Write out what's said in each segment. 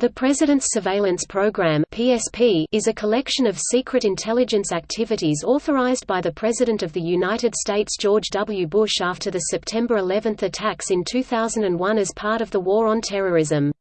The President's Surveillance Program (PSP) is a collection of secret intelligence activities authorized by the President of the United States George W. Bush after the September 11 attacks in 2001 as part of the War on Terrorism.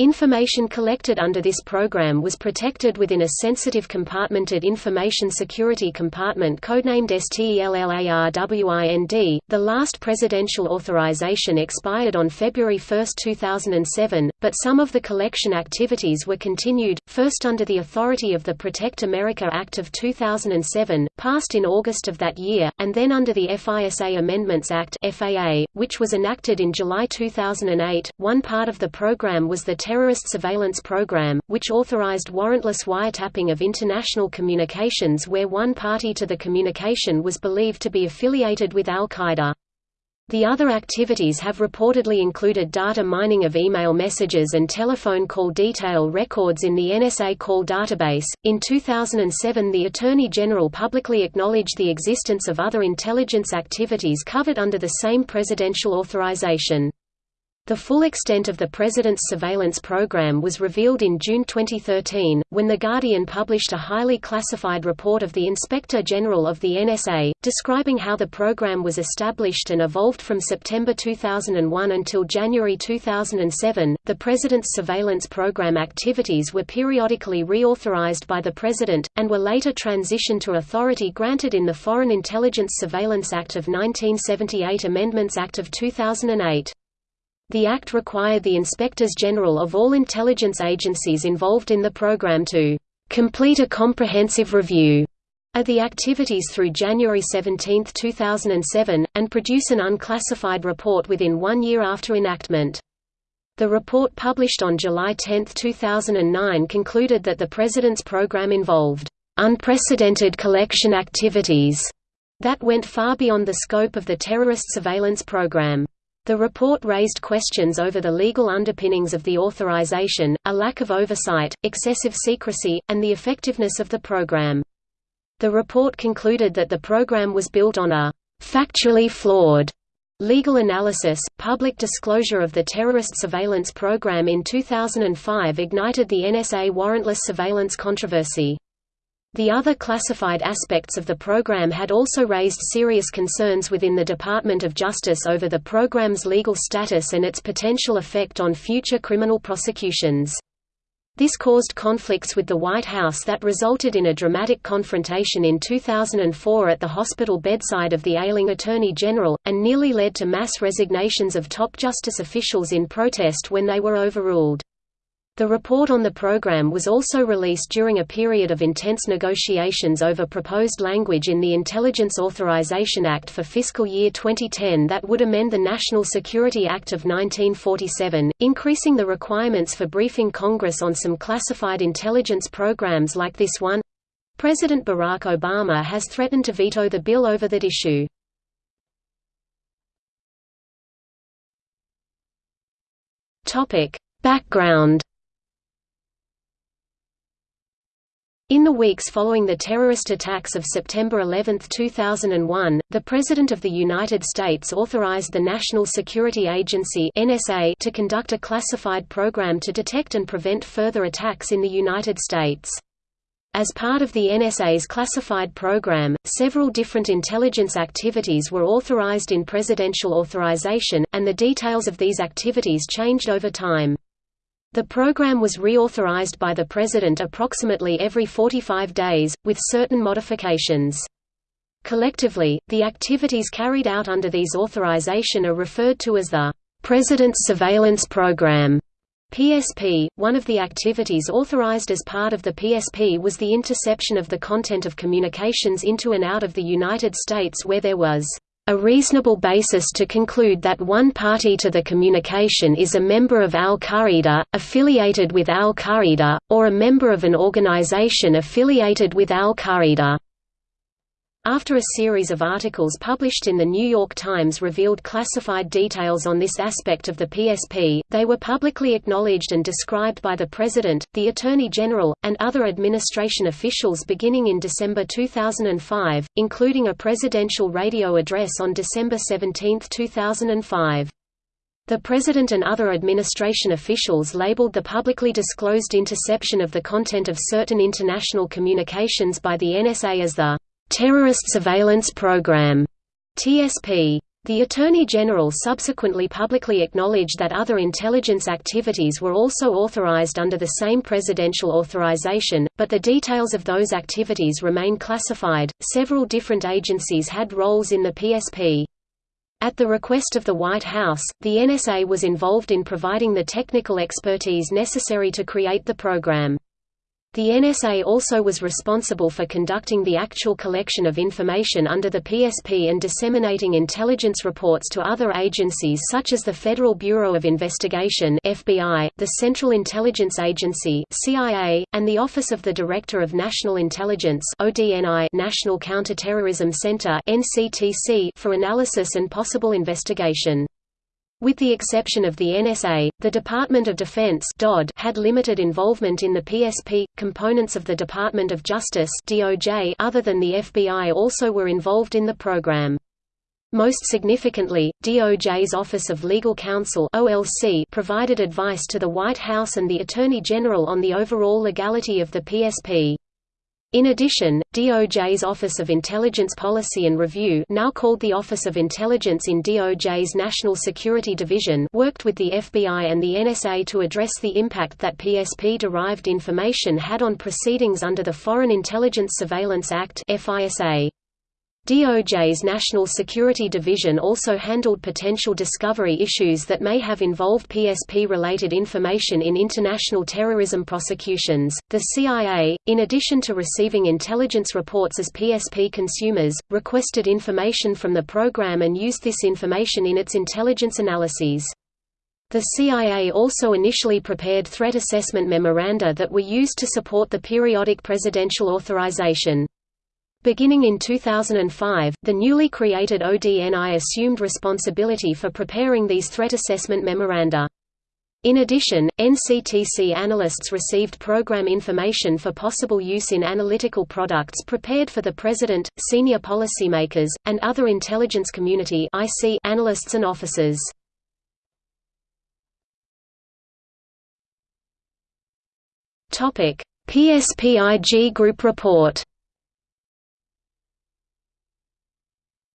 Information collected under this program was protected within a sensitive compartmented information security compartment codenamed STELLARWIND. The last presidential authorization expired on February 1, 2007, but some of the collection activities were continued, first under the authority of the Protect America Act of 2007, passed in August of that year, and then under the FISA Amendments Act (FAA), which was enacted in July 2008. One part of the program was the Terrorist Surveillance Program, which authorized warrantless wiretapping of international communications where one party to the communication was believed to be affiliated with al-Qaeda. The other activities have reportedly included data mining of email messages and telephone call detail records in the NSA call database. In 2007, the Attorney General publicly acknowledged the existence of other intelligence activities covered under the same presidential authorization. The full extent of the President's surveillance program was revealed in June 2013, when The Guardian published a highly classified report of the Inspector General of the NSA, describing how the program was established and evolved from September 2001 until January 2007. The President's surveillance program activities were periodically reauthorized by the President, and were later transitioned to authority granted in the Foreign Intelligence Surveillance Act of 1978 Amendments Act of 2008. The Act required the Inspectors General of all intelligence agencies involved in the program to complete a comprehensive review of the activities through January 17, 2007, and produce an unclassified report within one year after enactment. The report published on July 10, 2009 concluded that the President's program involved unprecedented collection activities that went far beyond the scope of the terrorist surveillance program. The report raised questions over the legal underpinnings of the authorization, a lack of oversight, excessive secrecy, and the effectiveness of the program. The report concluded that the program was built on a factually flawed legal analysis. Public disclosure of the terrorist surveillance program in 2005 ignited the NSA warrantless surveillance controversy. The other classified aspects of the program had also raised serious concerns within the Department of Justice over the program's legal status and its potential effect on future criminal prosecutions. This caused conflicts with the White House that resulted in a dramatic confrontation in 2004 at the hospital bedside of the ailing Attorney General, and nearly led to mass resignations of top justice officials in protest when they were overruled. The report on the program was also released during a period of intense negotiations over proposed language in the Intelligence Authorization Act for fiscal year 2010 that would amend the National Security Act of 1947, increasing the requirements for briefing Congress on some classified intelligence programs like this one. President Barack Obama has threatened to veto the bill over that issue. Background In the weeks following the terrorist attacks of September 11, 2001, the President of the United States authorized the National Security Agency (NSA) to conduct a classified program to detect and prevent further attacks in the United States. As part of the NSA's classified program, several different intelligence activities were authorized in presidential authorization, and the details of these activities changed over time. The program was reauthorized by the President approximately every 45 days, with certain modifications. Collectively, the activities carried out under these authorization are referred to as the President's Surveillance Program. PSP. One of the activities authorized as part of the PSP was the interception of the content of communications into and out of the United States where there was a reasonable basis to conclude that one party to the communication is a member of al-Qaeda, affiliated with al-Qaeda, or a member of an organization affiliated with al-Qaeda. After a series of articles published in The New York Times revealed classified details on this aspect of the PSP, they were publicly acknowledged and described by the President, the Attorney General, and other administration officials beginning in December 2005, including a presidential radio address on December 17, 2005. The President and other administration officials labeled the publicly disclosed interception of the content of certain international communications by the NSA as the Terrorist Surveillance Program TSP. The Attorney General subsequently publicly acknowledged that other intelligence activities were also authorized under the same presidential authorization, but the details of those activities remain classified. Several different agencies had roles in the PSP. At the request of the White House, the NSA was involved in providing the technical expertise necessary to create the program. The NSA also was responsible for conducting the actual collection of information under the PSP and disseminating intelligence reports to other agencies such as the Federal Bureau of Investigation (FBI), the Central Intelligence Agency (CIA), and the Office of the Director of National Intelligence (ODNI) National Counterterrorism Center (NCTC) for analysis and possible investigation. With the exception of the NSA, the Department of Defense had limited involvement in the PSP. Components of the Department of Justice other than the FBI also were involved in the program. Most significantly, DOJ's Office of Legal Counsel (OLC) provided advice to the White House and the Attorney General on the overall legality of the PSP. In addition, DOJ's Office of Intelligence Policy and Review now called the Office of Intelligence in DOJ's National Security Division worked with the FBI and the NSA to address the impact that PSP-derived information had on proceedings under the Foreign Intelligence Surveillance Act FISA. DOJ's National Security Division also handled potential discovery issues that may have involved PSP-related information in international terrorism prosecutions. The CIA, in addition to receiving intelligence reports as PSP consumers, requested information from the program and used this information in its intelligence analyses. The CIA also initially prepared threat assessment memoranda that were used to support the periodic presidential authorization. Beginning in 2005, the newly created ODNI assumed responsibility for preparing these threat assessment memoranda. In addition, NCTC analysts received program information for possible use in analytical products prepared for the President, senior policymakers, and other intelligence community analysts and officers. PSPIG Group Report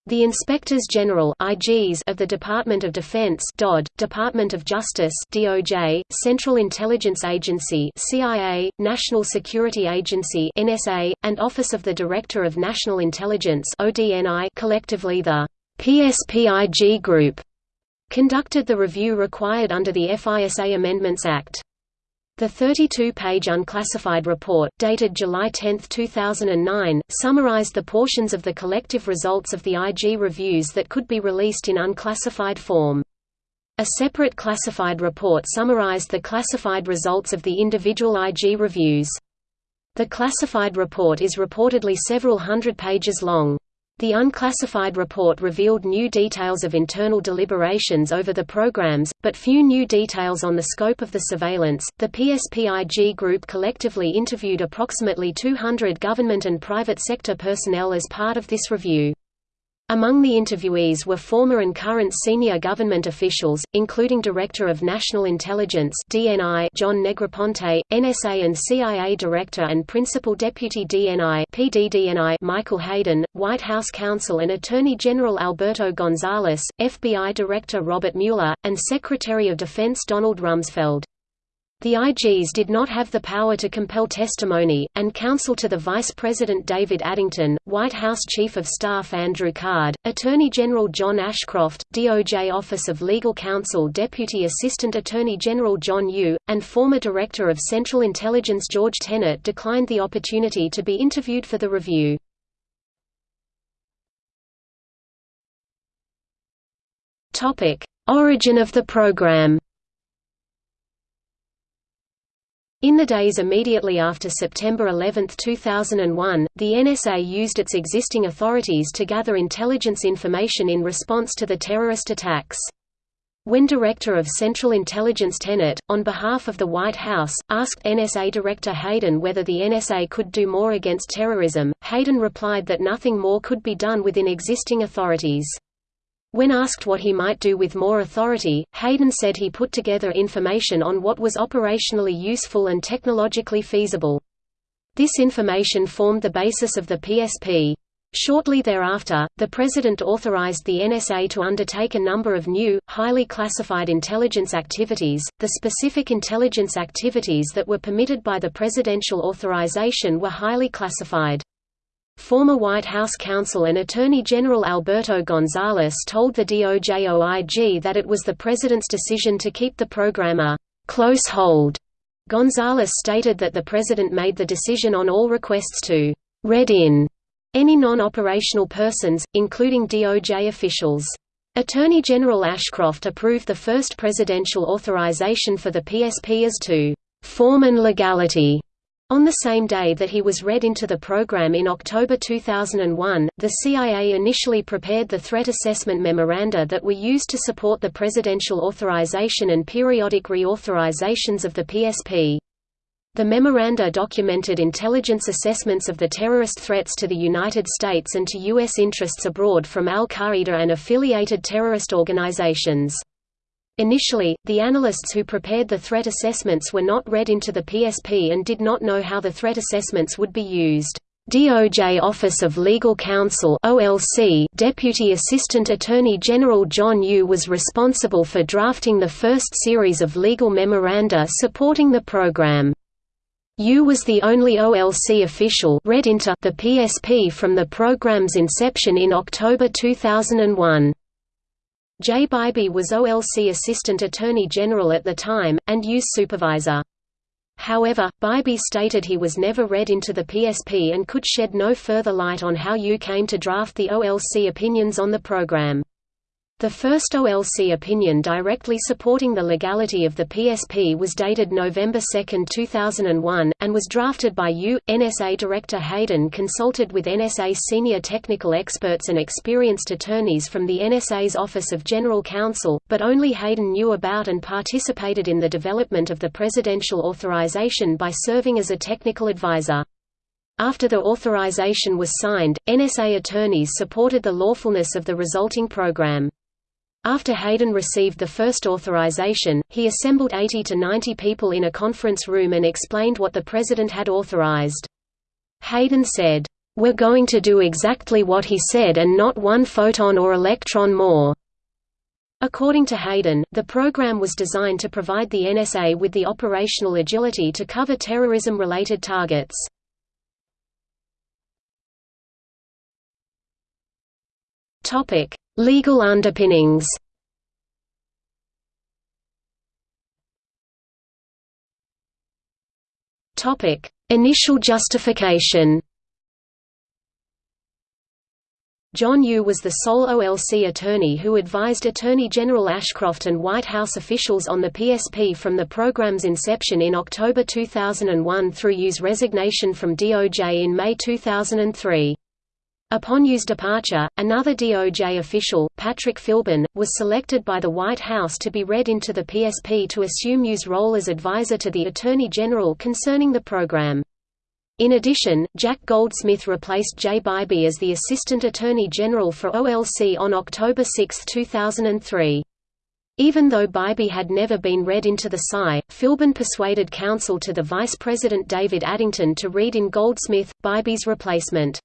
The Inspectors General (IGs) of the Department of Defense (DoD), Department of Justice (DOJ), Central Intelligence Agency (CIA), National Security Agency (NSA), and Office of the Director of National Intelligence (ODNI), collectively the PSPIG Group, conducted the review required under the FISA Amendments Act. The 32-page unclassified report, dated July 10, 2009, summarized the portions of the collective results of the IG reviews that could be released in unclassified form. A separate classified report summarized the classified results of the individual IG reviews. The classified report is reportedly several hundred pages long. The unclassified report revealed new details of internal deliberations over the programs, but few new details on the scope of the surveillance. The PSPIG group collectively interviewed approximately 200 government and private sector personnel as part of this review. Among the interviewees were former and current senior government officials, including Director of National Intelligence (DNI) John Negroponte, NSA and CIA Director and Principal Deputy DNI (PDDNI) Michael Hayden, White House counsel and Attorney General Alberto Gonzales, FBI Director Robert Mueller, and Secretary of Defense Donald Rumsfeld. The IGs did not have the power to compel testimony, and counsel to the Vice President David Addington, White House Chief of Staff Andrew Card, Attorney General John Ashcroft, DOJ Office of Legal Counsel Deputy Assistant Attorney General John Yoo, and former Director of Central Intelligence George Tenet declined the opportunity to be interviewed for the review. Origin of the program In the days immediately after September 11, 2001, the NSA used its existing authorities to gather intelligence information in response to the terrorist attacks. When Director of Central Intelligence Tenet, on behalf of the White House, asked NSA Director Hayden whether the NSA could do more against terrorism, Hayden replied that nothing more could be done within existing authorities. When asked what he might do with more authority, Hayden said he put together information on what was operationally useful and technologically feasible. This information formed the basis of the PSP. Shortly thereafter, the President authorized the NSA to undertake a number of new, highly classified intelligence activities. The specific intelligence activities that were permitted by the presidential authorization were highly classified. Former White House counsel and Attorney General Alberto Gonzales told the DOJ-OIG that it was the president's decision to keep the program a «close hold». Gonzales stated that the president made the decision on all requests to «read in» any non-operational persons, including DOJ officials. Attorney General Ashcroft approved the first presidential authorization for the PSP as to «form and legality» On the same day that he was read into the program in October 2001, the CIA initially prepared the threat assessment memoranda that were used to support the presidential authorization and periodic reauthorizations of the PSP. The memoranda documented intelligence assessments of the terrorist threats to the United States and to U.S. interests abroad from al-Qaeda and affiliated terrorist organizations. Initially, the analysts who prepared the threat assessments were not read into the PSP and did not know how the threat assessments would be used. DOJ Office of Legal Counsel OLC Deputy Assistant Attorney General John Yoo was responsible for drafting the first series of legal memoranda supporting the program. Yoo was the only OLC official read into the PSP from the program's inception in October 2001. Jay Bybee was OLC Assistant Attorney General at the time, and Yoo's supervisor. However, Bybee stated he was never read into the PSP and could shed no further light on how Yoo came to draft the OLC opinions on the program. The first OLC opinion directly supporting the legality of the PSP was dated November 2, 2001, and was drafted by Yoo. NSA Director Hayden consulted with NSA senior technical experts and experienced attorneys from the NSA's Office of General Counsel, but only Hayden knew about and participated in the development of the presidential authorization by serving as a technical advisor. After the authorization was signed, NSA attorneys supported the lawfulness of the resulting program. After Hayden received the first authorization, he assembled 80 to 90 people in a conference room and explained what the president had authorized. Hayden said, "'We're going to do exactly what he said and not one photon or electron more." According to Hayden, the program was designed to provide the NSA with the operational agility to cover terrorism-related targets. Topic: Legal underpinnings Topic: Initial justification. John Yoo was the sole OLC attorney who advised Attorney General Ashcroft and White House officials on the PSP from the program's inception in October 2001 through Yoo's resignation from DOJ in May 2003. Upon Yoo's departure, another DOJ official, Patrick Philbin, was selected by the White House to be read into the PSP to assume Yoo's role as advisor to the Attorney General concerning the program. In addition, Jack Goldsmith replaced Jay Bybee as the Assistant Attorney General for OLC on October 6, 2003. Even though Bybee had never been read into the PSI, Philbin persuaded counsel to the Vice President David Addington to read in Goldsmith, Bybee's replacement.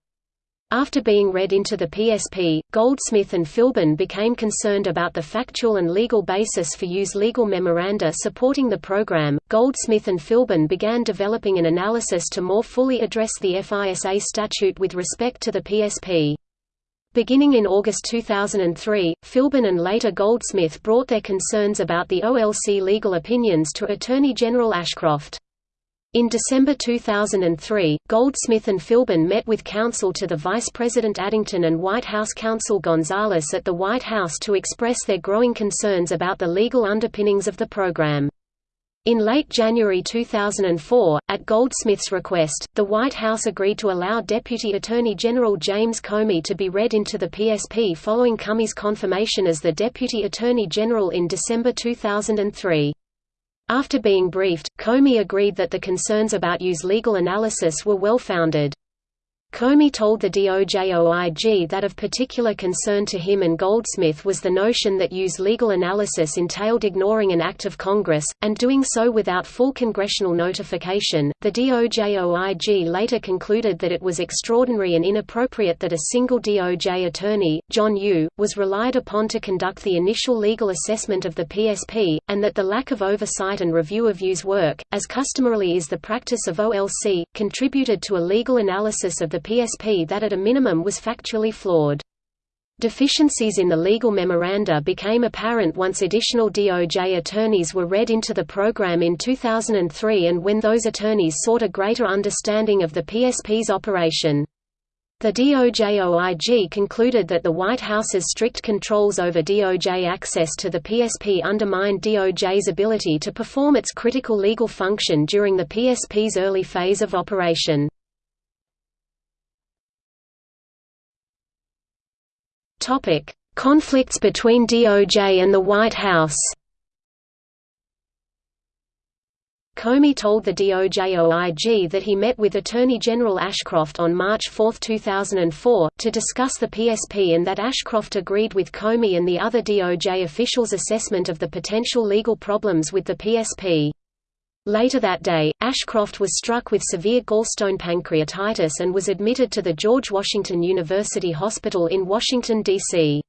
After being read into the PSP, Goldsmith and Philbin became concerned about the factual and legal basis for Yoo's legal memoranda supporting the program. Goldsmith and Philbin began developing an analysis to more fully address the FISA statute with respect to the PSP. Beginning in August 2003, Philbin and later Goldsmith brought their concerns about the OLC legal opinions to Attorney General Ashcroft. In December 2003, Goldsmith and Philbin met with counsel to the Vice President Addington and White House counsel Gonzales at the White House to express their growing concerns about the legal underpinnings of the program. In late January 2004, at Goldsmith's request, the White House agreed to allow Deputy Attorney General James Comey to be read into the PSP following Comey's confirmation as the Deputy Attorney General in December 2003. After being briefed, Comey agreed that the concerns about Yoo's legal analysis were well-founded. Comey told the DOJ-OIG that of particular concern to him and Goldsmith was the notion that Yoo's legal analysis entailed ignoring an act of Congress, and doing so without full congressional notification. The DOJ-OIG later concluded that it was extraordinary and inappropriate that a single DOJ attorney, John Yoo, was relied upon to conduct the initial legal assessment of the PSP, and that the lack of oversight and review of Yoo's work, as customarily is the practice of OLC, contributed to a legal analysis of the the PSP that at a minimum was factually flawed. Deficiencies in the legal memoranda became apparent once additional DOJ attorneys were read into the program in 2003 and when those attorneys sought a greater understanding of the PSP's operation. The DOJ-OIG concluded that the White House's strict controls over DOJ access to the PSP undermined DOJ's ability to perform its critical legal function during the PSP's early phase of operation. Topic: Conflicts between DOJ and the White House. Comey told the DOJ-OIG that he met with Attorney General Ashcroft on March 4, 2004, to discuss the PSP and that Ashcroft agreed with Comey and the other DOJ officials' assessment of the potential legal problems with the PSP. Later that day, Ashcroft was struck with severe gallstone pancreatitis and was admitted to the George Washington University Hospital in Washington, D.C.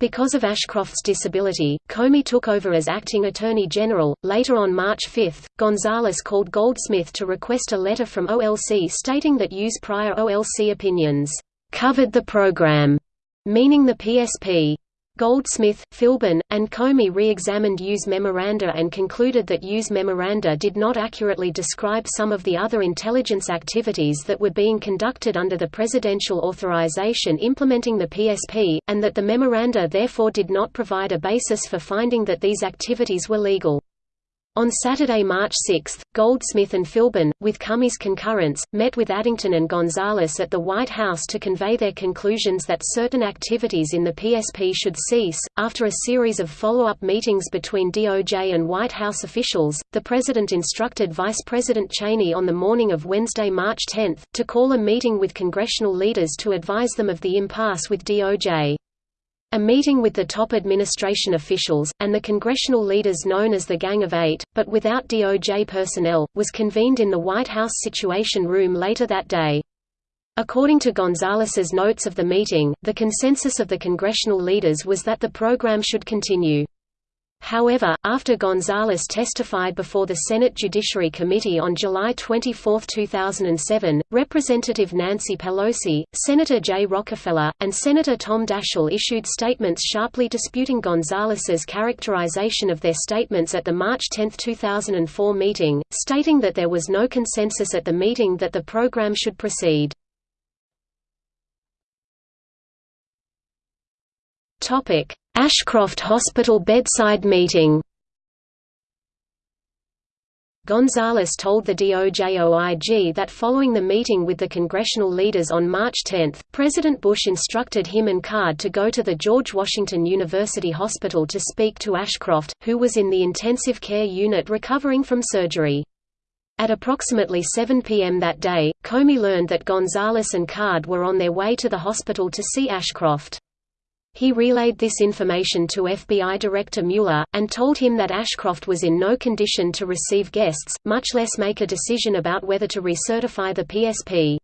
Because of Ashcroft's disability, Comey took over as acting Attorney General. Later on March 5, Gonzales called Goldsmith to request a letter from OLC stating that Yoo's prior OLC opinions covered the program, meaning the PSP. Goldsmith, Philbin, and Comey re-examined Yoo's memoranda and concluded that Yoo's memoranda did not accurately describe some of the other intelligence activities that were being conducted under the presidential authorization implementing the PSP, and that the memoranda therefore did not provide a basis for finding that these activities were legal. On Saturday, March 6, Goldsmith and Philbin, with Comey's concurrence, met with Addington and Gonzales at the White House to convey their conclusions that certain activities in the PSP should cease. After a series of follow up meetings between DOJ and White House officials, the President instructed Vice President Cheney on the morning of Wednesday, March 10, to call a meeting with congressional leaders to advise them of the impasse with DOJ. A meeting with the top administration officials, and the congressional leaders known as the Gang of Eight, but without DOJ personnel, was convened in the White House Situation Room later that day. According to Gonzales's notes of the meeting, the consensus of the congressional leaders was that the program should continue. However, after Gonzales testified before the Senate Judiciary Committee on July 24, 2007, Representative Nancy Pelosi, Senator Jay Rockefeller, and Senator Tom Daschle issued statements sharply disputing Gonzales's characterization of their statements at the March 10, 2004 meeting, stating that there was no consensus at the meeting that the program should proceed. Ashcroft Hospital bedside meeting. Gonzales told the DOJ-OIG that following the meeting with the congressional leaders on March 10, President Bush instructed him and Card to go to the George Washington University Hospital to speak to Ashcroft, who was in the intensive care unit recovering from surgery. At approximately 7 p.m. that day, Comey learned that Gonzales and Card were on their way to the hospital to see Ashcroft. He relayed this information to FBI Director Mueller, and told him that Ashcroft was in no condition to receive guests, much less make a decision about whether to recertify the PSP.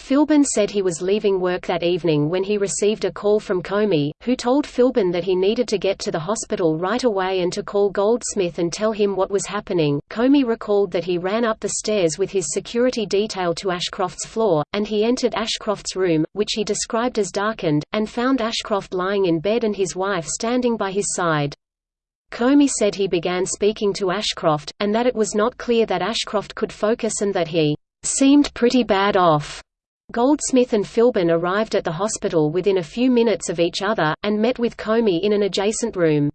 Philbin said he was leaving work that evening when he received a call from Comey, who told Philbin that he needed to get to the hospital right away and to call Goldsmith and tell him what was happening. Comey recalled that he ran up the stairs with his security detail to Ashcroft's floor, and he entered Ashcroft's room, which he described as darkened, and found Ashcroft lying in bed and his wife standing by his side. Comey said he began speaking to Ashcroft, and that it was not clear that Ashcroft could focus and that he seemed pretty bad off. Goldsmith and Philbin arrived at the hospital within a few minutes of each other, and met with Comey in an adjacent room.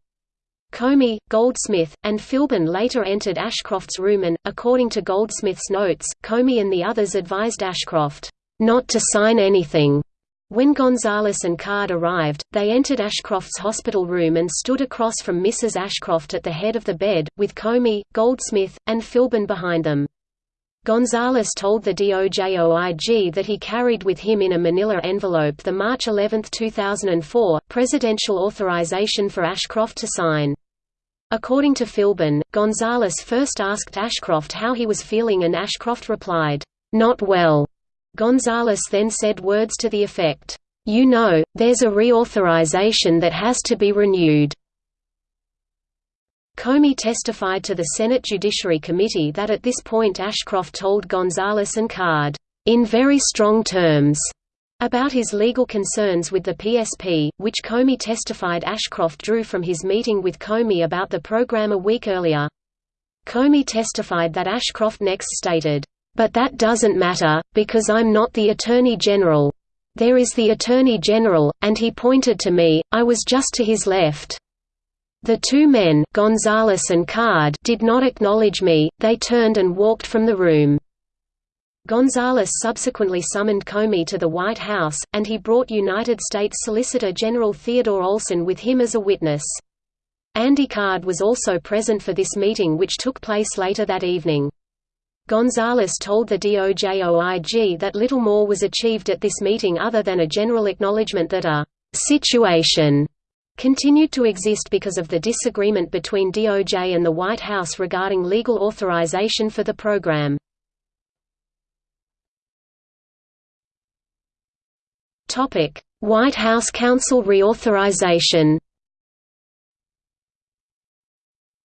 Comey, Goldsmith, and Philbin later entered Ashcroft's room and, according to Goldsmith's notes, Comey and the others advised Ashcroft, "...not to sign anything." When Gonzales and Card arrived, they entered Ashcroft's hospital room and stood across from Mrs. Ashcroft at the head of the bed, with Comey, Goldsmith, and Philbin behind them. Gonzales told the DOJ-OIG that he carried with him in a manila envelope the March 11, 2004, presidential authorization for Ashcroft to sign. According to Philbin, Gonzales first asked Ashcroft how he was feeling and Ashcroft replied, "'Not well'". Gonzales then said words to the effect, "'You know, there's a reauthorization that has to be renewed'". Comey testified to the Senate Judiciary Committee that at this point Ashcroft told Gonzales and Card, "...in very strong terms." about his legal concerns with the PSP, which Comey testified Ashcroft drew from his meeting with Comey about the program a week earlier. Comey testified that Ashcroft next stated, "...but that doesn't matter, because I'm not the Attorney General. There is the Attorney General, and he pointed to me, I was just to his left." The two men Gonzales and Card did not acknowledge me, they turned and walked from the room. Gonzales subsequently summoned Comey to the White House, and he brought United States Solicitor General Theodore Olson with him as a witness. Andy Card was also present for this meeting which took place later that evening. Gonzales told the DOJ-OIG that little more was achieved at this meeting other than a general acknowledgement that a «situation» continued to exist because of the disagreement between DOJ and the White House regarding legal authorization for the program. White House Counsel reauthorization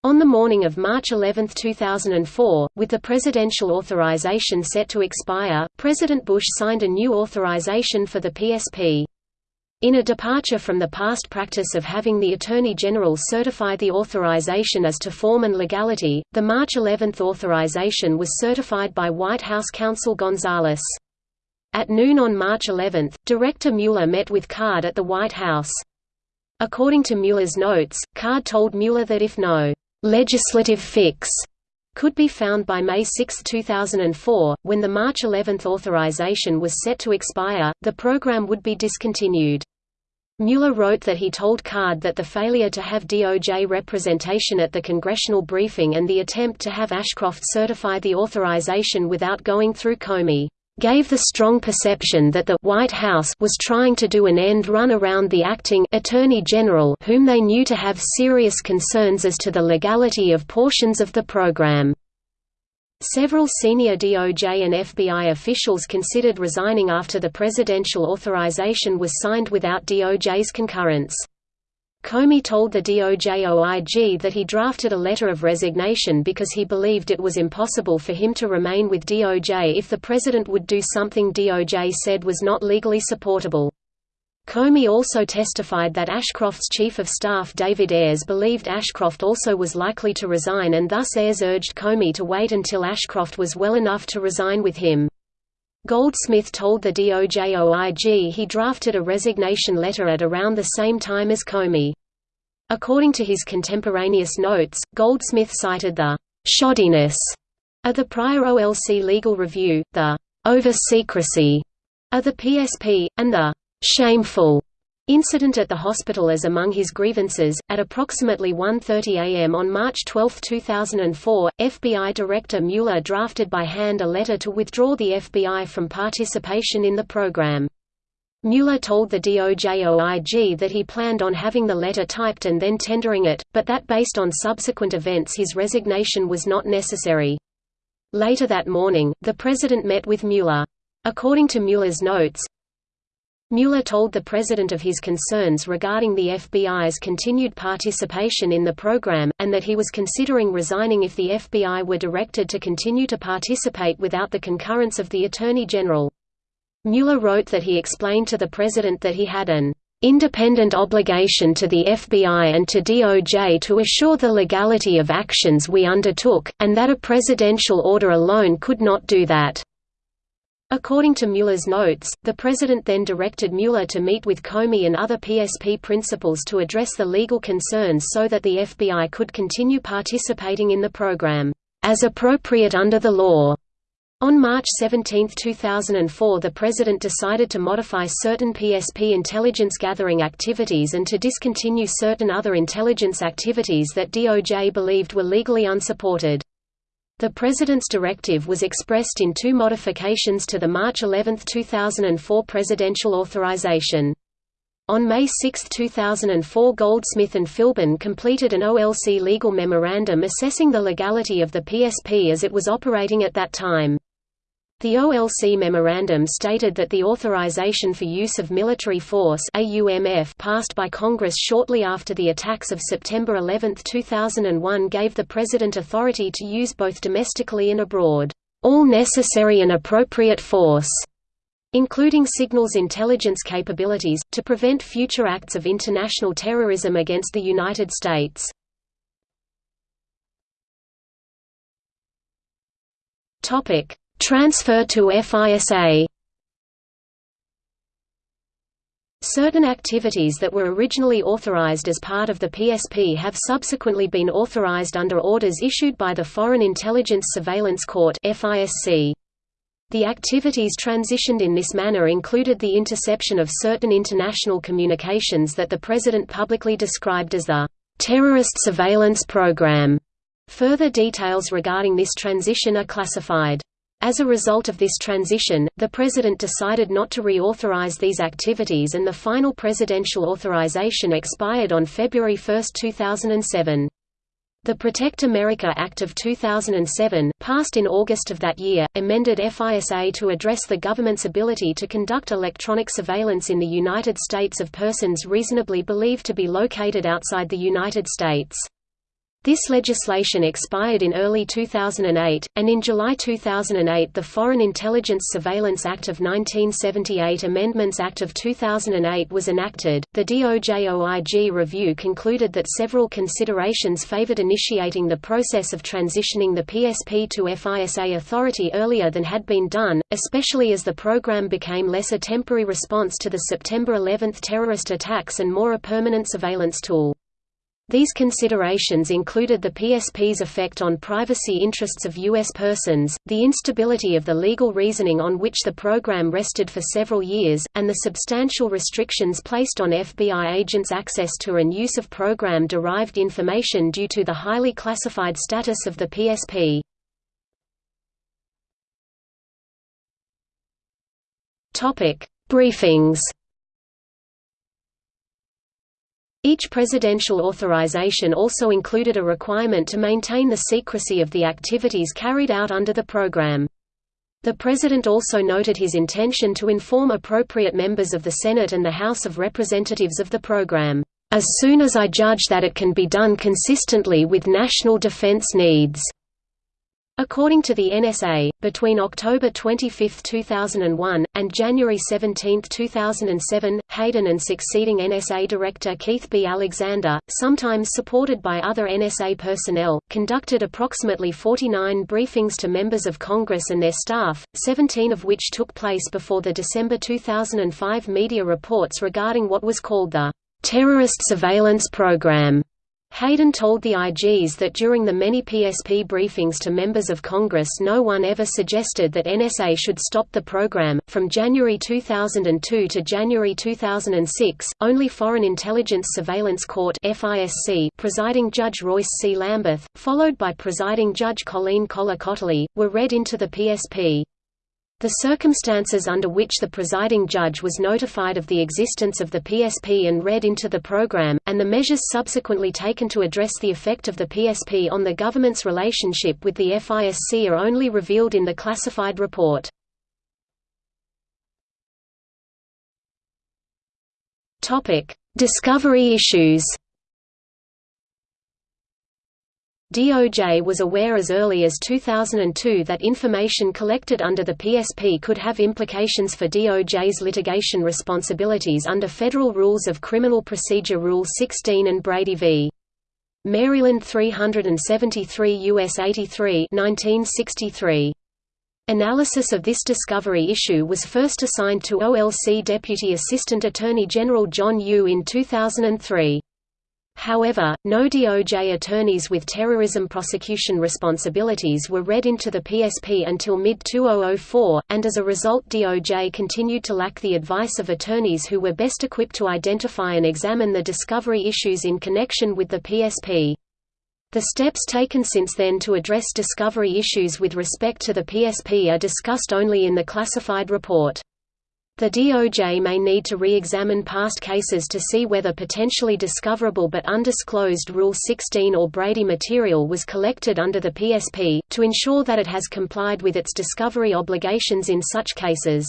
On the morning of March 11, 2004, with the presidential authorization set to expire, President Bush signed a new authorization for the PSP. In a departure from the past practice of having the Attorney General certify the authorization as to form and legality, the March 11 authorization was certified by White House counsel Gonzales. At noon on March 11, Director Mueller met with Card at the White House. According to Mueller's notes, Card told Mueller that if no «legislative fix» could be found by May 6, 2004, when the March 11 authorization was set to expire, the program would be discontinued. Mueller wrote that he told Card that the failure to have DOJ representation at the congressional briefing and the attempt to have Ashcroft certify the authorization without going through Comey gave the strong perception that the White House was trying to do an end run around the acting Attorney General whom they knew to have serious concerns as to the legality of portions of the program. Several senior DOJ and FBI officials considered resigning after the presidential authorization was signed without DOJ's concurrence. Comey told the DOJ-OIG that he drafted a letter of resignation because he believed it was impossible for him to remain with DOJ if the president would do something DOJ said was not legally supportable. Comey also testified that Ashcroft's chief of staff David Ayers believed Ashcroft also was likely to resign and thus Ayers urged Comey to wait until Ashcroft was well enough to resign with him. Goldsmith told the DOJ-OIG he drafted a resignation letter at around the same time as Comey. According to his contemporaneous notes, Goldsmith cited the «shoddiness» of the prior OLC legal review, the «over-secrecy» of the PSP, and the «shameful» Incident at the hospital as among his grievances. At approximately 1:30 a.m. on March 12, 2004, FBI Director Mueller drafted by hand a letter to withdraw the FBI from participation in the program. Mueller told the DOJ-OIG that he planned on having the letter typed and then tendering it, but that based on subsequent events his resignation was not necessary. Later that morning, the president met with Mueller. According to Mueller's notes, Mueller told the president of his concerns regarding the FBI's continued participation in the program, and that he was considering resigning if the FBI were directed to continue to participate without the concurrence of the Attorney General. Mueller wrote that he explained to the president that he had an independent obligation to the FBI and to DOJ to assure the legality of actions we undertook, and that a presidential order alone could not do that. According to Mueller's notes, the president then directed Mueller to meet with Comey and other PSP principals to address the legal concerns so that the FBI could continue participating in the program, as appropriate under the law. On March 17, 2004 the President decided to modify certain PSP intelligence gathering activities and to discontinue certain other intelligence activities that DOJ believed were legally unsupported. The President's directive was expressed in two modifications to the March 11, 2004 presidential authorization. On May 6, 2004 Goldsmith and Philbin completed an OLC legal memorandum assessing the legality of the PSP as it was operating at that time. The OLC memorandum stated that the authorization for use of military force passed by Congress shortly after the attacks of September 11, 2001 gave the President authority to use both domestically and abroad, "...all necessary and appropriate force." including signals intelligence capabilities, to prevent future acts of international terrorism against the United States. Topic: Transfer to FISA Certain activities that were originally authorized as part of the PSP have subsequently been authorized under orders issued by the Foreign Intelligence Surveillance Court. The activities transitioned in this manner included the interception of certain international communications that the President publicly described as the terrorist surveillance program. Further details regarding this transition are classified. As a result of this transition, the President decided not to reauthorize these activities and the final presidential authorization expired on February 1, 2007. The Protect America Act of 2007, passed in August of that year, amended FISA to address the government's ability to conduct electronic surveillance in the United States of persons reasonably believed to be located outside the United States. This legislation expired in early 2008, and in July 2008 the Foreign Intelligence Surveillance Act of 1978 Amendments Act of 2008 was enacted. The DOJ-OIG review concluded that several considerations favored initiating the process of transitioning the PSP to FISA authority earlier than had been done, especially as the program became less a temporary response to the September 11 terrorist attacks and more a permanent surveillance tool. These considerations included the PSP's effect on privacy interests of U.S. persons, the instability of the legal reasoning on which the program rested for several years, and the substantial restrictions placed on FBI agents' access to and use of program-derived information due to the highly classified status of the PSP. Briefings Each presidential authorization also included a requirement to maintain the secrecy of the activities carried out under the program. The President also noted his intention to inform appropriate members of the Senate and the House of Representatives of the program, "...as soon as I judge that it can be done consistently with national defense needs." According to the NSA, between October 25, 2001, and January 17, 2007, Hayden and succeeding NSA Director Keith B. Alexander, sometimes supported by other NSA personnel, conducted approximately 49 briefings to members of Congress and their staff, 17 of which took place before the December 2005 media reports regarding what was called the terrorist surveillance program. Hayden told the IGs that during the many PSP briefings to members of Congress no one ever suggested that NSA should stop the program. From January 2002 to January 2006, only Foreign Intelligence Surveillance Court (FISC) presiding Judge Royce C. Lamberth, followed by presiding Judge Colleen Kollar-Kotelly, were read into the PSP. The circumstances under which the presiding judge was notified of the existence of the PSP and read into the program, and the measures subsequently taken to address the effect of the PSP on the government's relationship with the FISC are only revealed in the classified report. Discovery issues DOJ was aware as early as 2002 that information collected under the PSP could have implications for DOJ's litigation responsibilities under Federal Rules of Criminal Procedure Rule 16 and Brady v. Maryland 373 U.S. 83 1963. Analysis of this discovery issue was first assigned to OLC Deputy Assistant Attorney General John Yoo in 2003. However, no DOJ attorneys with terrorism prosecution responsibilities were read into the PSP until mid-2004, and as a result DOJ continued to lack the advice of attorneys who were best equipped to identify and examine the discovery issues in connection with the PSP. The steps taken since then to address discovery issues with respect to the PSP are discussed only in the classified report. The DOJ may need to re-examine past cases to see whether potentially discoverable but undisclosed Rule 16 or Brady material was collected under the PSP, to ensure that it has complied with its discovery obligations in such cases.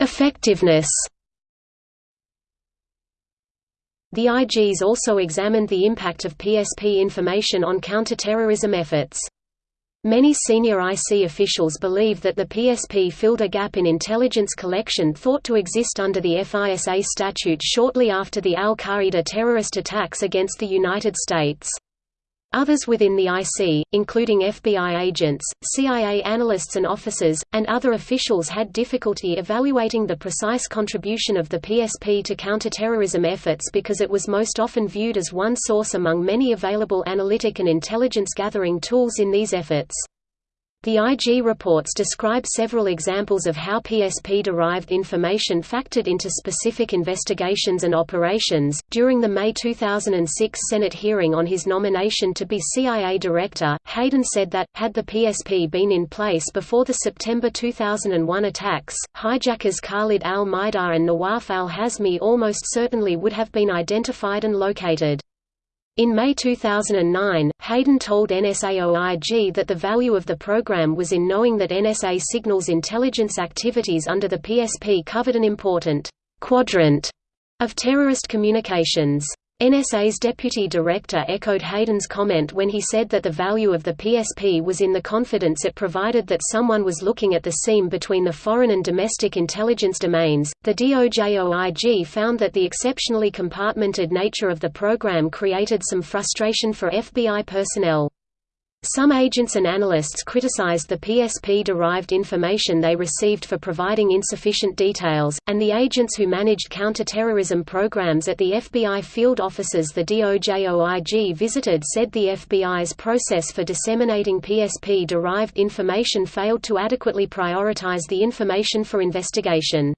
Effectiveness The IGs also examined the impact of PSP information on counterterrorism efforts. Many senior IC officials believe that the PSP filled a gap in intelligence collection thought to exist under the FISA statute shortly after the al-Qaeda terrorist attacks against the United States. Others within the IC, including FBI agents, CIA analysts and officers, and other officials had difficulty evaluating the precise contribution of the PSP to counterterrorism efforts because it was most often viewed as one source among many available analytic and intelligence gathering tools in these efforts. The IG reports describe several examples of how PSP-derived information factored into specific investigations and operations. During the May 2006 Senate hearing on his nomination to be CIA director, Hayden said that, had the PSP been in place before the September 2001 attacks, hijackers Khalid al-Mihdhar and Nawaf al-Hazmi almost certainly would have been identified and located. In May 2009, Hayden told NSA-OIG that the value of the program was in knowing that NSA signals intelligence activities under the PSP covered an important quadrant of terrorist communications. NSA's deputy director echoed Hayden's comment when he said that the value of the PSP was in the confidence it provided that someone was looking at the seam between the foreign and domestic intelligence domains. The DOJ-OIG found that the exceptionally compartmented nature of the program created some frustration for FBI personnel. Some agents and analysts criticized the PSP-derived information they received for providing insufficient details, and the agents who managed counterterrorism programs at the FBI field offices the DOJ-OIG visited said the FBI's process for disseminating PSP-derived information failed to adequately prioritize the information for investigation.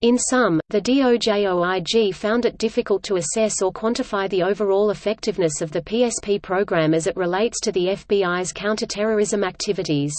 In sum, the DOJ-OIG found it difficult to assess or quantify the overall effectiveness of the PSP program as it relates to the FBI's counterterrorism activities.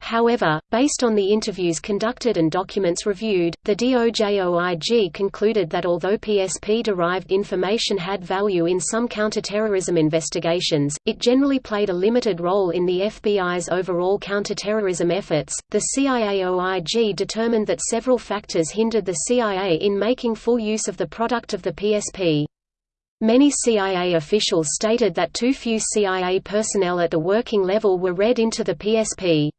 However, based on the interviews conducted and documents reviewed, the DOJ-OIG concluded that although PSP-derived information had value in some counterterrorism investigations, it generally played a limited role in the FBI's overall counterterrorism efforts. The CIA-OIG determined that several factors hindered the CIA in making full use of the product of the PSP. Many CIA officials stated that too few CIA personnel at the working level were read into the PSP.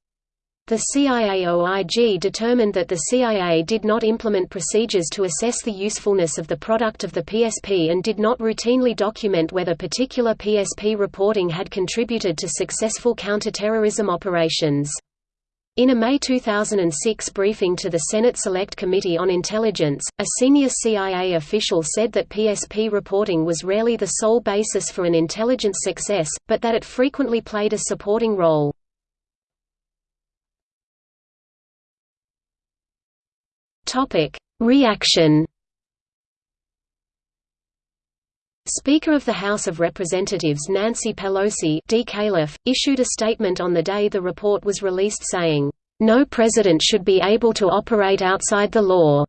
The CIA-OIG determined that the CIA did not implement procedures to assess the usefulness of the product of the PSP and did not routinely document whether particular PSP reporting had contributed to successful counterterrorism operations. In a May 2006 briefing to the Senate Select Committee on Intelligence, a senior CIA official said that PSP reporting was rarely the sole basis for an intelligence success, but that it frequently played a supporting role. Topic: Reaction. Speaker of the House of Representatives Nancy Pelosi issued a statement on the day the report was released saying, "No president should be able to operate outside the law."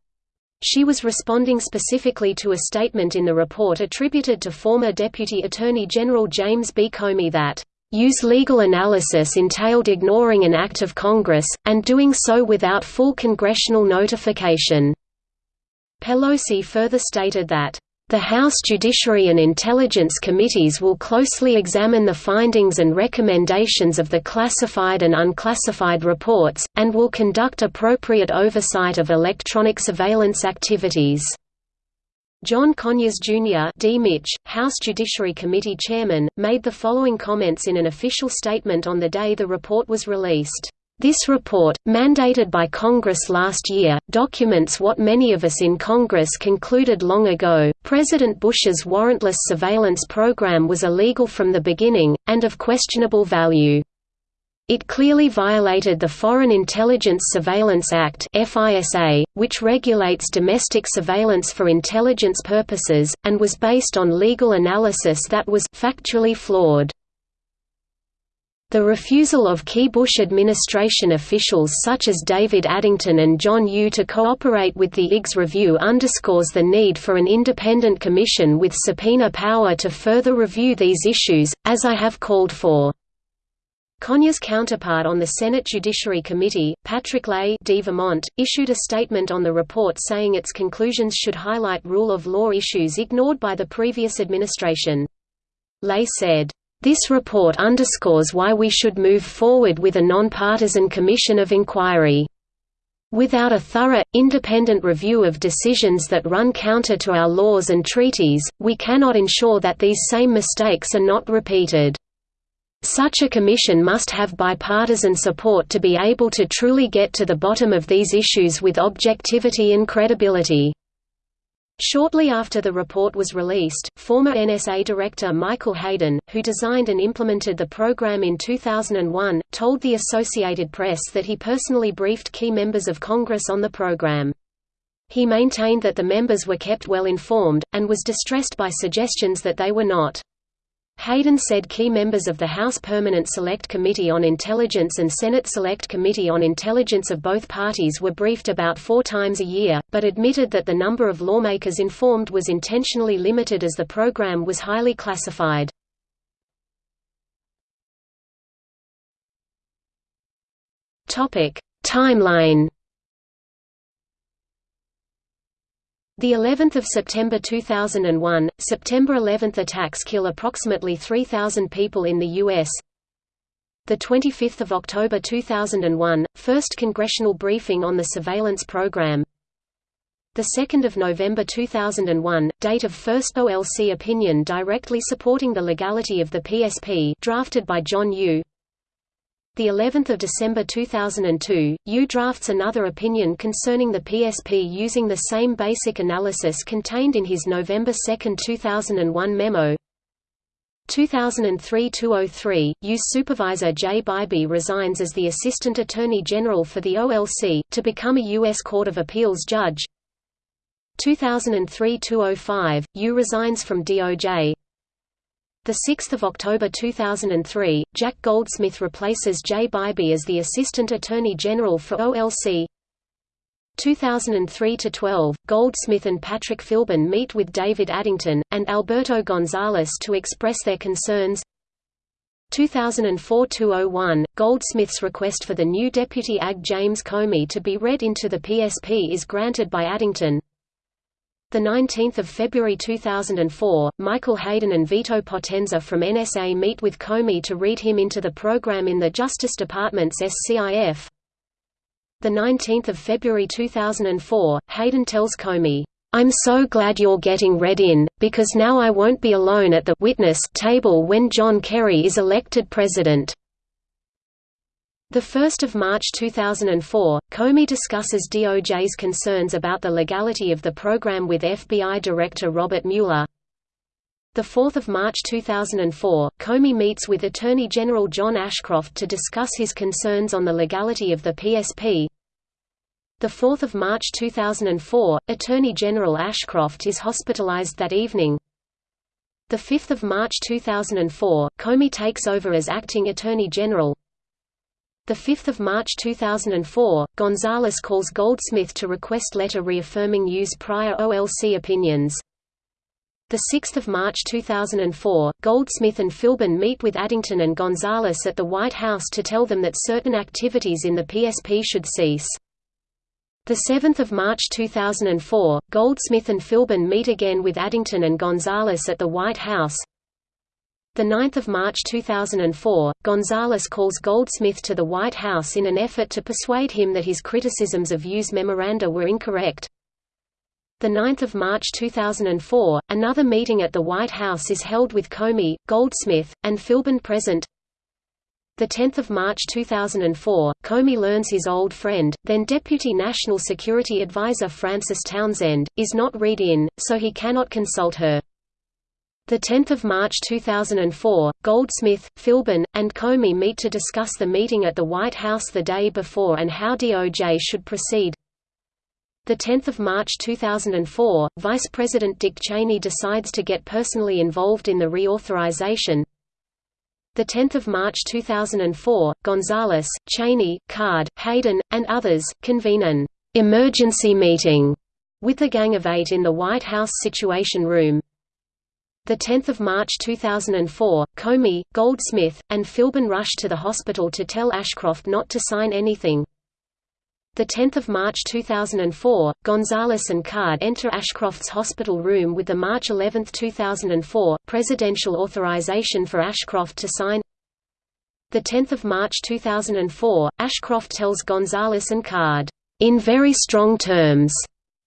She was responding specifically to a statement in the report attributed to former Deputy Attorney General James B. Comey that Yoo's legal analysis entailed ignoring an act of Congress, and doing so without full congressional notification." Pelosi further stated that, "...the House Judiciary and Intelligence Committees will closely examine the findings and recommendations of the classified and unclassified reports, and will conduct appropriate oversight of electronic surveillance activities." John Conyers, Jr. D. Mitch, House Judiciary Committee Chairman, made the following comments in an official statement on the day the report was released. This report, mandated by Congress last year, documents what many of us in Congress concluded long ago, President Bush's warrantless surveillance program was illegal from the beginning, and of questionable value. It clearly violated the Foreign Intelligence Surveillance Act which regulates domestic surveillance for intelligence purposes, and was based on legal analysis that was factually flawed. The refusal of key Bush administration officials such as David Addington and John Yoo to cooperate with the IGS review underscores the need for an independent commission with subpoena power to further review these issues, as I have called for. Conyers' counterpart on the Senate Judiciary Committee, Patrick Leahy D. Vermont, issued a statement on the report saying its conclusions should highlight rule of law issues ignored by the previous administration. Leahy said, "...this report underscores why we should move forward with a nonpartisan commission of inquiry." Without a thorough, independent review of decisions that run counter to our laws and treaties, we cannot ensure that these same mistakes are not repeated. Such a commission must have bipartisan support to be able to truly get to the bottom of these issues with objectivity and credibility. Shortly after the report was released, former NSA Director Michael Hayden, who designed and implemented the program in 2001, told the Associated Press that he personally briefed key members of Congress on the program. He maintained that the members were kept well informed, and was distressed by suggestions that they were not. Hayden said key members of the House Permanent Select Committee on Intelligence and Senate Select Committee on Intelligence of both parties were briefed about four times a year, but admitted that the number of lawmakers informed was intentionally limited as the program was highly classified. Timeline The 11th of September 2001, September 11th attacks kill approximately 3,000 people in the U.S. The 25th of October 2001, first congressional briefing on the surveillance program. The 2nd of November 2001, date of first OLC opinion directly supporting the legality of the PSP, drafted by John Yoo the 11th of December 2002, Yoo drafts another opinion concerning the PSP using the same basic analysis contained in his November 2, 2001 memo. 2003–203, Yoo's supervisor Jay Bybee resigns as the Assistant Attorney General for the OLC, to become a Yoo.S. Court of Appeals judge. 2003–205, U resigns from DOJ. 6 October 2003, Jack Goldsmith replaces Jay Bybee as the Assistant Attorney General for OLC. 2003–12, Goldsmith and Patrick Philbin meet with David Addington, and Alberto Gonzales to express their concerns. 2004–01, Goldsmith's request for the new Deputy AG James Comey to be read into the PSP is granted by Addington. The 19th of February 2004, Michael Hayden and Vito Potenza from NSA meet with Comey to read him into the program in the Justice Department's SCIF. The 19th of February 2004, Hayden tells Comey, "I'm so glad you're getting read in, because now I won't be alone at the witness table when John Kerry is elected president." 1 March 2004, Comey discusses DOJ's concerns about the legality of the program with FBI Director Robert Mueller. 4 March 2004, Comey meets with Attorney General John Ashcroft to discuss his concerns on the legality of the PSP. 4 March 2004, Attorney General Ashcroft is hospitalized that evening. 5 March 2004, Comey takes over as acting Attorney General. 5 March 2004, Gonzales calls Goldsmith to request letter reaffirming Yoo's prior OLC opinions. 6 March 2004, Goldsmith and Philbin meet with Addington and Gonzales at the White House to tell them that certain activities in the PSP should cease. 7 March 2004, Goldsmith and Philbin meet again with Addington and Gonzales at the White House. 9 March 2004, Gonzales calls Goldsmith to the White House in an effort to persuade him that his criticisms of Yoo's memoranda were incorrect. 9 March 2004, another meeting at the White House is held with Comey, Goldsmith, and Philbin present. 10 March 2004, Comey learns his old friend, then Deputy National Security Advisor Frances Townsend, is not read in, so he cannot consult her. 10 March 2004, Goldsmith, Philbin, and Comey meet to discuss the meeting at the White House the day before and how DOJ should proceed. 10 March 2004, Vice President Dick Cheney decides to get personally involved in the reauthorization. 10 March 2004, Gonzales, Cheney, Card, Hayden, and others, convene an «emergency meeting» with the Gang of Eight in the White House Situation Room. 10 March 2004, Comey, Goldsmith, and Philbin rush to the hospital to tell Ashcroft not to sign anything. 10 March 2004, Gonzales and Card enter Ashcroft's hospital room with the March 11, 2004, presidential authorization for Ashcroft to sign 10 March 2004, Ashcroft tells Gonzales and Card, "...in very strong terms,"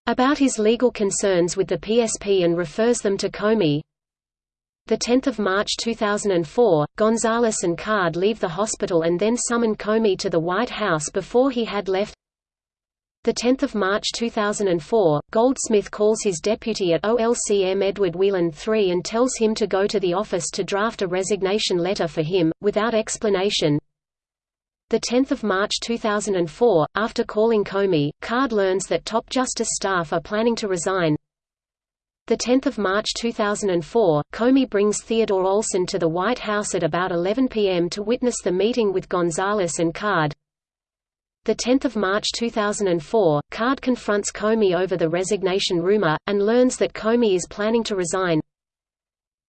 about his legal concerns with the PSP and refers them to Comey. 10 March 2004, Gonzales and Card leave the hospital and then summon Comey to the White House before he had left. 10 March 2004, Goldsmith calls his deputy at OLCM Edward Whelan III and tells him to go to the office to draft a resignation letter for him, without explanation. 10 March 2004, after calling Comey, Card learns that top justice staff are planning to resign. 10 March 2004, Comey brings Theodore Olson to the White House at about 11 p.m. to witness the meeting with Gonzales and Card. 10 March 2004, Card confronts Comey over the resignation rumor, and learns that Comey is planning to resign.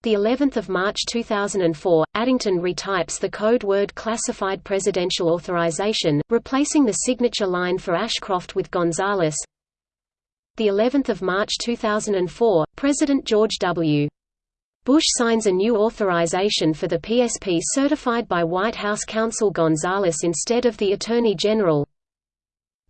The 11th of March 2004, Addington retypes the code word classified presidential authorization, replacing the signature line for Ashcroft with Gonzales. The 11th of March 2004, President George W. Bush signs a new authorization for the PSP certified by White House counsel Gonzales instead of the Attorney General.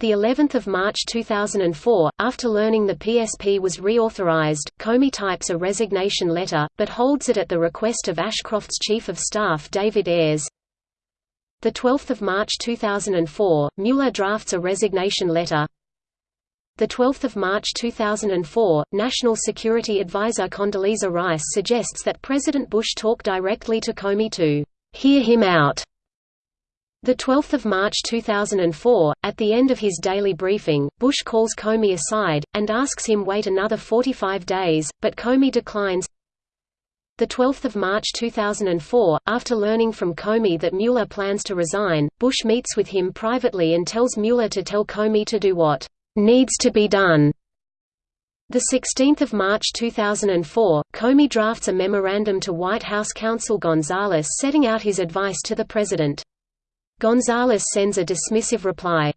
The 11th of March 2004, after learning the PSP was reauthorized, Comey types a resignation letter, but holds it at the request of Ashcroft's Chief of Staff David Ayers. The 12th of March 2004, Mueller drafts a resignation letter. The 12th of March 2004, National Security Advisor Condoleezza Rice suggests that President Bush talk directly to Comey to hear him out. The 12th of March 2004, at the end of his daily briefing, Bush calls Comey aside and asks him wait another 45 days, but Comey declines. The 12th of March 2004, after learning from Comey that Mueller plans to resign, Bush meets with him privately and tells Mueller to tell Comey to do what needs to be done. The 16th of March 2004, Comey drafts a memorandum to White House counsel Gonzales setting out his advice to the president. Gonzales sends a dismissive reply.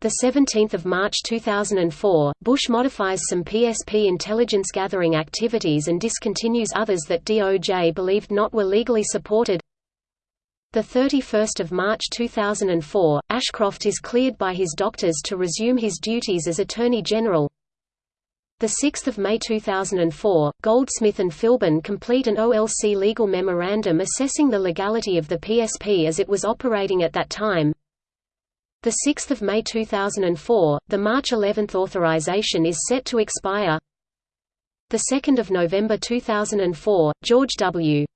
The 17th of March 2004, Bush modifies some PSP intelligence gathering activities and discontinues others that DOJ believed not were legally supported. The 31st of March 2004, Ashcroft is cleared by his doctors to resume his duties as Attorney General. The 6th of May 2004, Goldsmith and Philbin complete an OLC legal memorandum assessing the legality of the PSP as it was operating at that time. The 6th of May 2004, the March 11 authorization is set to expire. The 2nd of November 2004, George W.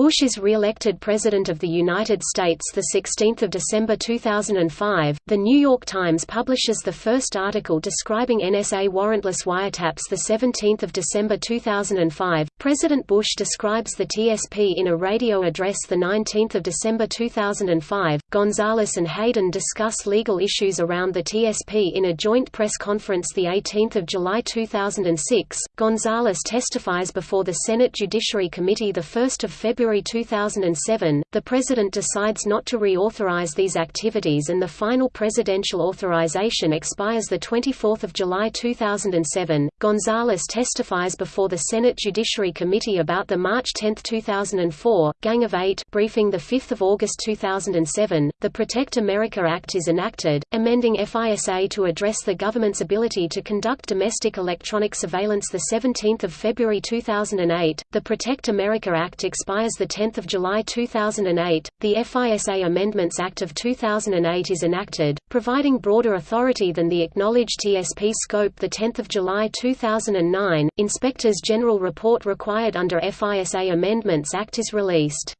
Bush is re-elected President of the United States 16 December 2005. The New York Times publishes the first article describing NSA warrantless wiretaps 17 December 2005. President Bush describes the TSP in a radio address 19 December 2005. Gonzales and Hayden discuss legal issues around the TSP in a joint press conference 18 July 2006. Gonzales testifies before the Senate Judiciary Committee 1 February February 2007, the President decides not to reauthorize these activities and the final presidential authorization expires 24 July 2007. Gonzales testifies before the Senate Judiciary Committee about the March 10, 2004, Gang of Eight briefing 5 August 2007. The Protect America Act is enacted, amending FISA to address the government's ability to conduct domestic electronic surveillance 17 February 2008. The Protect America Act expires 10 July 2008, the FISA Amendments Act of 2008 is enacted, providing broader authority than the acknowledged TSP scope 10 July 2009, Inspectors General Report required under FISA Amendments Act is released.